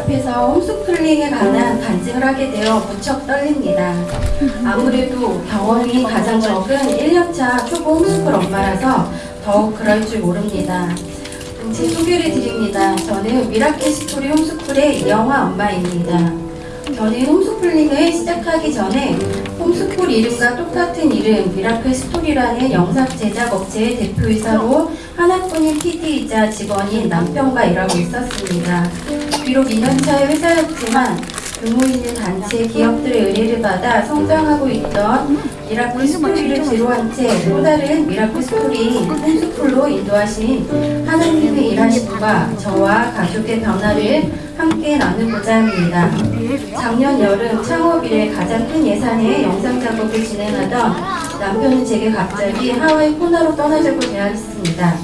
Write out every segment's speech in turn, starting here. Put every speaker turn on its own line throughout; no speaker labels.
앞에서 홈스쿨링에 관한 간증을 하게 되어 무척 떨립니다. 아무래도 경험이 가장 적은 1년차 초보 홈스쿨 엄마라서 더욱 그럴지 모릅니다. 음, 제 소개를 드립니다. 저는 미라클 스토리 홈스쿨의 이영화 엄마입니다. 저는 홈스쿨링을 시작하기 전에 홈스쿨 이름과 똑같은 이름 미라클 스토리라는 영상 제작 업체의 대표이사로 하나뿐인 PD이자 직원인 남편과 일하고 있었습니다. 비록 2년차의 회사였지만 규모 있는 단체 기업들의 의뢰를 받아 성장하고 있던 미라클 스토리를 뒤로한 채 또 다른 미라클 스토리 홈스쿨로 인도하신 하나님의 일하심과 저와 가족의 변화를 함께 나누고자 합니다. 작년 여름 창업 이래 가장 큰 예산의 영상 작업을 진행하던 남편은 제게 갑자기 하와이 코나로 떠나자고 제안했습니다.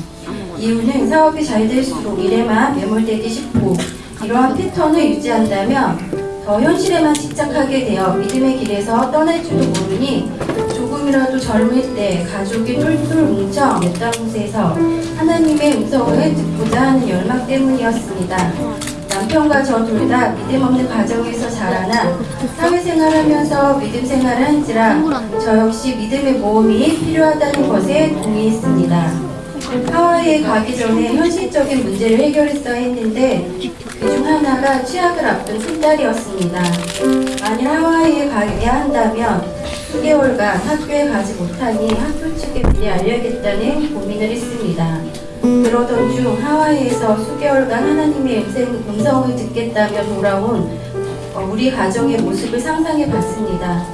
이유는 사업이 잘 될수록 일에만 매몰되기 쉽고 이러한 패턴을 유지한다면 더 현실에만 집착하게 되어 믿음의 길에서 떠날지도 모르니 조금이라도 젊을 때 가족이 똘똘 뭉쳐 몇 곳에서 하나님의 음성을 듣고자 하는 열망 때문이었습니다. 남편과 저둘다 믿음 없는 가정에서 자라나 사회생활하면서 믿음 생활을 한지라 저 역시 믿음의 모험이 필요하다는 것에 동의했습니다. 하와이에 가기 전에 현실적인 문제를 해결했어야 했는데 그중 하나가 취학을 앞둔 큰딸이었습니다. 만일 하와이에 가야 한다면 수개월간 학교에 가지 못하니 학교 측에 미리 알려야겠다는 고민을 했습니다. 그러던 중 하와이에서 수개월간 하나님의 음성, 음성을 듣겠다며 돌아온 어, 우리 가정의 모습을 상상해 봤습니다.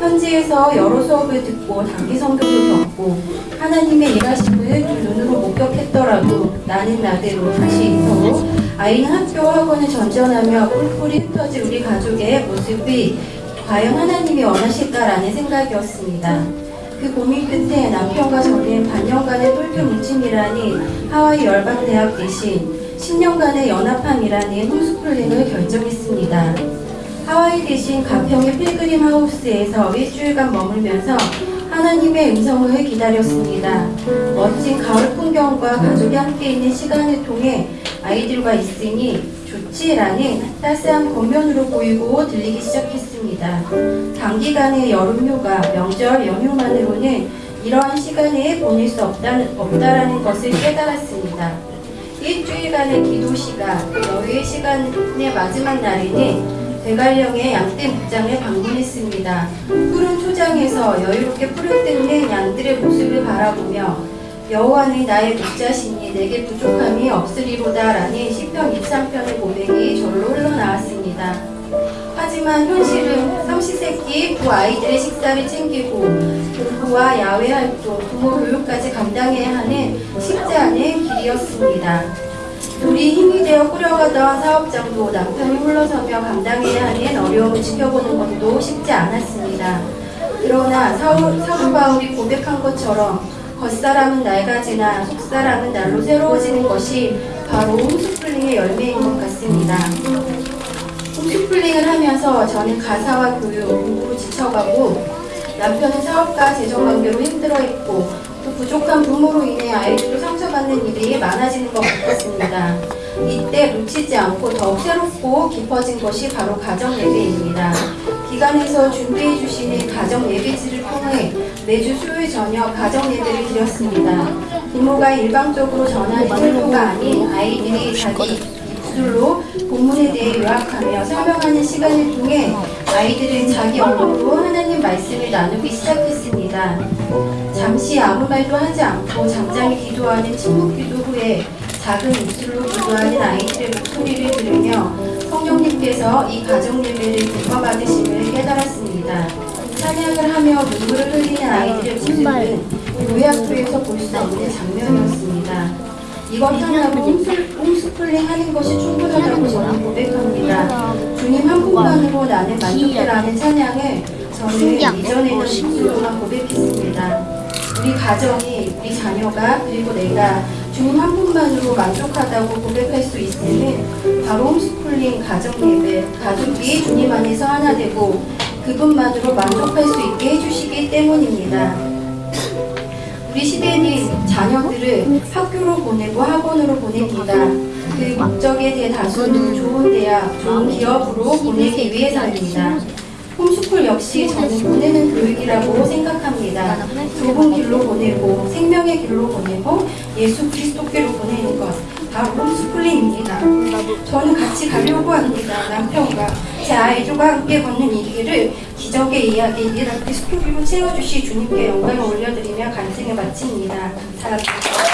현지에서 여러 수업을 듣고 단기 성경도 겪고 하나님의 일하심을 두 눈으로 목격했더라도 나는 나대로 다시 서로 아이는 학교 학원을 전전하며 뿔뿔이 흩어진 우리 가족의 모습이 과연 하나님이 원하실까라는 생각이었습니다. 그 고민 끝에 남편과 저는 반년간의 똘똘 뭉침이라니 하와이 열방대학 대신 10년간의 연합함이라는 홈스쿨링을 결정했습니다. 하와이 대신 가평의 필그림 하우스에서 일주일간 머물면서 하나님의 음성을 기다렸습니다. 멋진 가을 풍경과 가족이 함께 있는 시간을 통해 아이들과 있으니 좋지라는 따스한 겉면으로 보이고 들리기 시작했습니다. 단기간의 여름휴가, 명절 연휴만으로는 이러한 시간에 보낼 수 없다는, 없다라는 것을 깨달았습니다. 일주일간의 기도 시간, 여유의 시간의 마지막 날에는 대관령의 양떼 목장을 방문했습니다. 푸른 초장에서 여유롭게 풀을 뜯는 양들의 모습을 바라보며 여호와는 나의 목자시니 내게 부족함이 없으리로다 라는 시편 23편의 고백이 절로 흘러나왔습니다. 하지만 현실은 삼시세끼 두 아이들의 식사를 챙기고 공부와 야외 활동, 부모 교육까지 감당해야 하는 쉽지 않은 길이었습니다. 둘이 힘이 되어 꾸려가던 사업장도 남편이 홀러서며 감당해야 하는 어려움을 지켜보는 것도 쉽지 않았습니다. 그러나 사울, 사도 바울이 고백한 것처럼 겉사람은 낡아지나 속사람은 날로 새로워지는 것이 바로 홈스쿨링의 열매인 것 같습니다. 홈스쿨링을 하면서 저는 가사와 교육, 공부로 지쳐가고 남편은 사업과 재정관계로 힘들어했고 또 부족한 부모로 인해 아이들도 상처받는 일이 많아지는 것 같았습니다. 이때 놓치지 않고 더욱 새롭고 깊어진 것이 바로 가정 예배입니다. 기관에서 준비해 주시는 가정 예배지를 통해 매주 수요일 저녁 가정 예배를 드렸습니다. 부모가 일방적으로 전하는 설교가 아닌 아이들이 자기 입술로 본문에 대해 요약하며 설명하는 시간을 통해 아이들은 자기 언어로 하나님 말씀을 나누기 시작했습니다. 잠시 아무 말도 하지 않고 잠잠히 기도하는 침묵 기도 후에 작은 입술로 기도하는 아이들의 목소리를 들으며 성령님께서 이 가정 예배를 부과받으심을 깨달았습니다. 찬양을 하며 눈물을 흘리는 아이들의 모습은 학교에서 볼 수 없는 장면이었습니다. 이것 하나로 홈스쿨링 하는 것이 충분하다고 저는 고백합니다. 주님 한 분만으로 나는 만족해라는 찬양을 저는 이전에는 목소로만 고백했습니다. 우리 가정이, 우리 자녀가, 그리고 내가 주님 한 분만으로 만족하다고 고백할 수 있음은 바로 홈스쿨링 가정 예배, 가족이 주님 안에서 하나 되고 그분만으로 만족할 수 있게 해주시기 때문입니다. 우리 시대는 자녀들을 학교로 보내고 학원으로 보냅니다. 그 목적의 대다수는 좋은 대학, 좋은 기업으로 보내기 위해서입니다. 홈스쿨 역시 저는 보내는 교육이라고 생각합니다. 좁은 길로 보내고 생명의 길로 보내고 예수 그리스도께로 보내는 것 바로 홈스쿨링입니다. 저는 같이 가려고 합니다. 아이들과 함께 걷는 이 길을 기적의 이야기 미라클 스토리로 채워주실 주님께 영광을 올려드리며 간증을 마칩니다. 감사합니다.